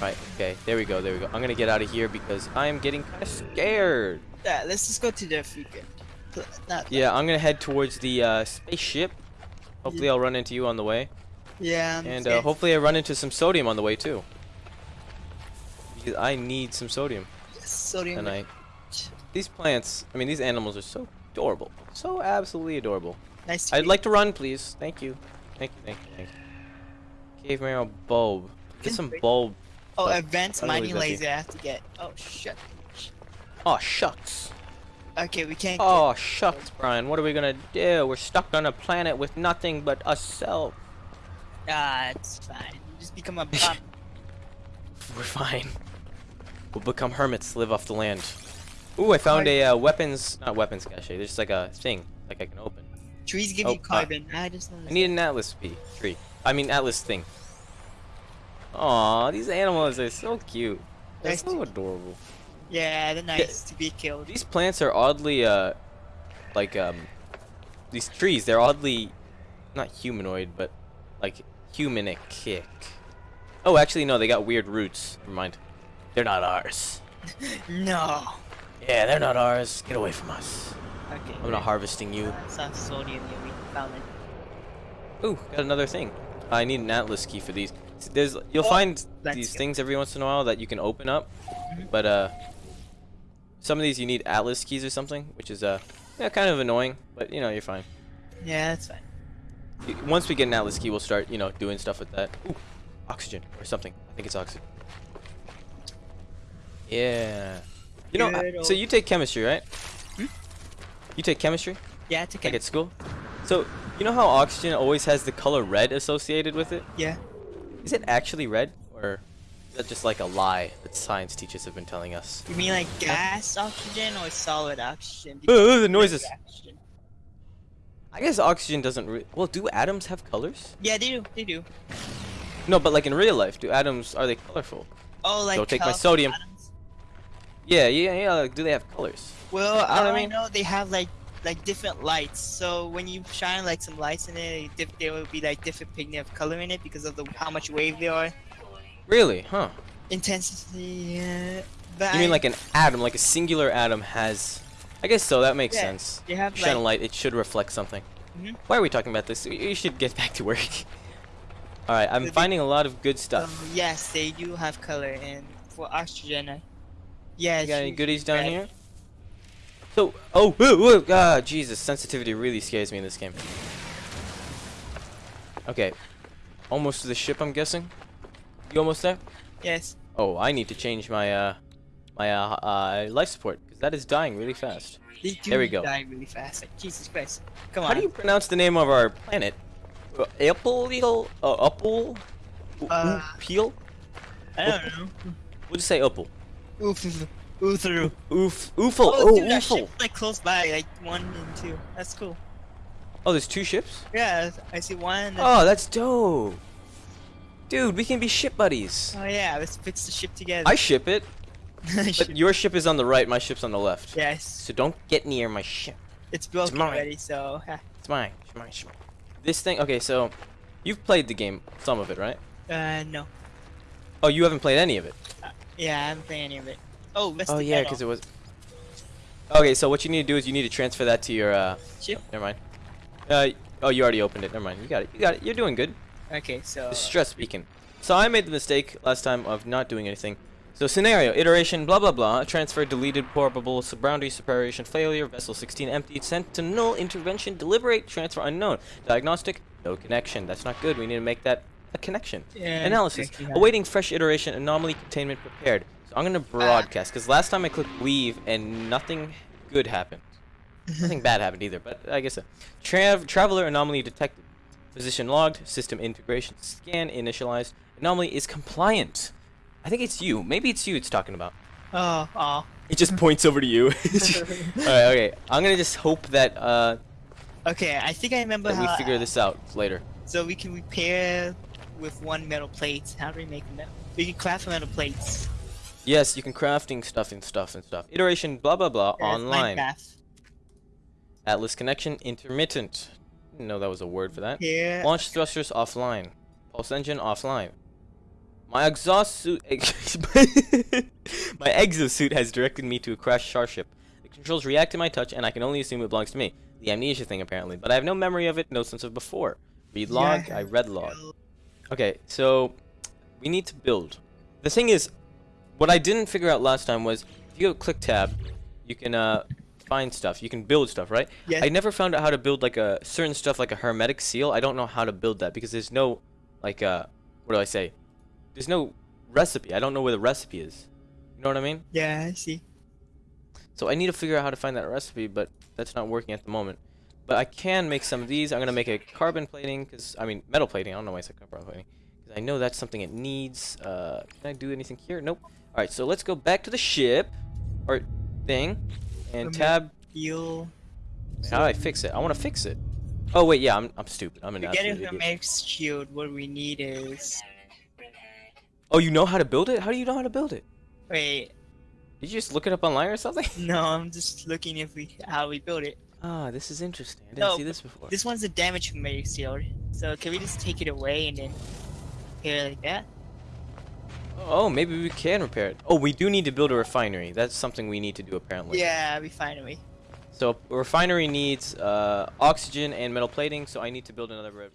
Right, okay, there we go, there we go. I'm gonna get out of here because I am getting kind of scared. Yeah, let's just go to the freaking. Not, Yeah, I'm gonna head towards the uh, spaceship. Hopefully I'll run into you on the way. yeah. I'm And uh, hopefully I run into some sodium on the way too. Because I need some sodium Yes, Sodium. tonight. These plants, I mean these animals are so adorable. So absolutely adorable. Nice to I'd like to run, please. Thank you. Thank you, thank you, thank you. Cave marrow bulb. Get some bulb. Oh, but advanced mining laser I have to get. Oh shit. Oh shucks. Okay, we can't. Oh shucks, Brian. What are we gonna do? We're stuck on a planet with nothing but ourselves. Ah, it's fine. Just become a bum. We're fine. We'll become hermits, live off the land. Ooh, I found a uh, weapons, not weapons cache. There's just like a thing, like I can open. Trees give Oh, you uh, carbon. I just I need an atlas bee tree. I mean atlas thing. Aw, these animals are so cute. They're Nice so to- adorable. Yeah, they're nice to be killed. These plants are oddly, uh, like, um, these trees, they're oddly, not humanoid, but, like, humanic. Oh, actually, no, they got weird roots. Never mind. They're not ours. No. Yeah, they're not ours. Get away from us. Okay. I'm not harvesting you. Here. We found it. Ooh, got another thing. I need an atlas key for these. There's, you'll Oh, find these go. things every once in a while that you can open up, Mm-hmm. but uh, some of these you need atlas keys or something, which is uh, yeah, kind of annoying. But you know, you're fine. Yeah, that's fine. Once we get an atlas key, we'll start, you know, doing stuff with that. Ooh, oxygen or something. I think it's oxygen. Yeah. You know, Good uh, so you take chemistry, right? Hmm? You take chemistry, Yeah, it's okay. like at school. So you know how oxygen always has the color red associated with it? Yeah. Is it actually red, or is that just like a lie that science teachers have been telling us? You mean like gas oxygen or solid oxygen? Uh, the noises. Oxygen. I guess oxygen doesn't. Re- well, do atoms have colors? Yeah, they do. They do. No, but like in real life, do atoms are they colorful? Oh, like Go take my sodium. atoms- Yeah, yeah, yeah. Like, do they have colors? Well, I I mean? know they have like like different lights. So when you shine like some lights in it, diff- there will be like different pigment of color in it because of the how much wave they are. Really? Huh? Intensity. Yeah. But You mean I- like an atom, like a singular atom has? I guess so. That makes Yeah, sense. They have Shine a light. It should reflect something. Mhm. Why are we talking about this? We we should get back to work. All right, I'm finding a lot of good um, stuff. yes, they do have color and for oxygen. I, yeah. You got any goodies down red. here? So, oh, whoa, whoa, ah, Jesus, sensitivity really scares me in this game. Okay, almost to the ship, I'm guessing. You almost there? Yes. Oh, I need to change my uh, my uh, uh life support because that is dying really fast. They do There we go. die really fast. Like Jesus Christ. Come How on. How do you pronounce the name of our planet? Uh, Apple, uh, Apple, Uh, Peel? I don't know. We'll just say Opal. Oof. Oof. Oof. Oof, Oofle, Oh, oh, dude, that Oofle. ship's like close by, like one and two. That's cool. Oh, there's two ships. Yeah, I see one. Oh, that's dope. Dude, we can be ship buddies. oh yeah, let's fix the ship together. I ship it, but your ship is on the right, my ship's on the left. yes, So don't get near my ship. it's built already, so. It's mine. It's mine. It's mine. This thing. Okay, so you've played the game, some of it, right? uh no. Oh, you haven't played any of it. Yeah, I haven't played any of it. Oh, let's Oh yeah, because it was. Okay, so what you need to do is you need to transfer that to your. uh... Ship? Never mind. Uh, oh, you already opened it. Never mind. You got it. You got it. You're doing good. Okay, so is stress speaking. So I made the mistake last time of not doing anything. So scenario, iteration, blah blah blah, transfer, deleted, probable, boundary, separation, failure, vessel 16 emptied, sent to null, intervention, deliberate, transfer unknown, diagnostic, no connection. That's not good. We need to make that a connection. Yeah, Analysis, awaiting fresh iteration, anomaly containment prepared. So I'm gonna broadcast because last time I clicked leave and nothing good happened. Nothing bad happened either, but I guess so. Trav traveler anomaly detected. Position logged. System integration scan initialized. Anomaly is compliant. I think it's you. Maybe it's you it's talking about. oh, oh. It just points over to you. Alright, okay. I'm gonna just hope that uh Okay, I think I remember we figure this out later. So we can repair with one metal plate. How do we make metal? We can craft metal plates. Yes, you can crafting stuff and stuff and stuff. Iteration blah blah blah Yeah, online. Minecraft. Atlas connection intermittent. Didn't know that was a word for that. Here. Launch thrusters offline. Pulse engine offline. My exhaust suit. my exosuit has directed me to a crashed starship. The controls react to my touch, and I can only assume it belongs to me. The amnesia thing, apparently, but I have no memory of it, no sense of before. Read log. Yeah. I read log. Okay, so we need to build. The thing is, what I didn't figure out last time was if you go click tab, you can uh find stuff. You can build stuff, right? Yeah. I never found out how to build like a certain stuff like a hermetic seal. I don't know how to build that because there's no like uh what do I say? There's no recipe. I don't know where the recipe is. You know what I mean? Yeah, I see. So I need to figure out how to find that recipe, but that's not working at the moment. But I can make some of these. I'm gonna make a carbon plating, cause I mean metal plating. I don't know why I said carbon plating, cause I know that's something it needs. Uh, can I do anything here? Nope. All right, so let's go back to the ship, or thing, and tab. Heal. How do I fix it? I want to fix it. Oh wait, yeah, I'm I'm stupid. I'm an To get absolute idiot. hermetic shield, what we need is. Oh, you know how to build it? How do you know how to build it? Wait, Did you just look it up online or something? no, I'm just looking if we how we build it. Ah, this is interesting. I didn't No, see this before. This one's a damage from hermetic shield. So can we just take it away and then here like that? Oh, maybe we can repair it. Oh, we do need to build a refinery. That's something we need to do apparently. Yeah, refinery. So a refinery needs uh, oxygen and metal plating, so I need to build another.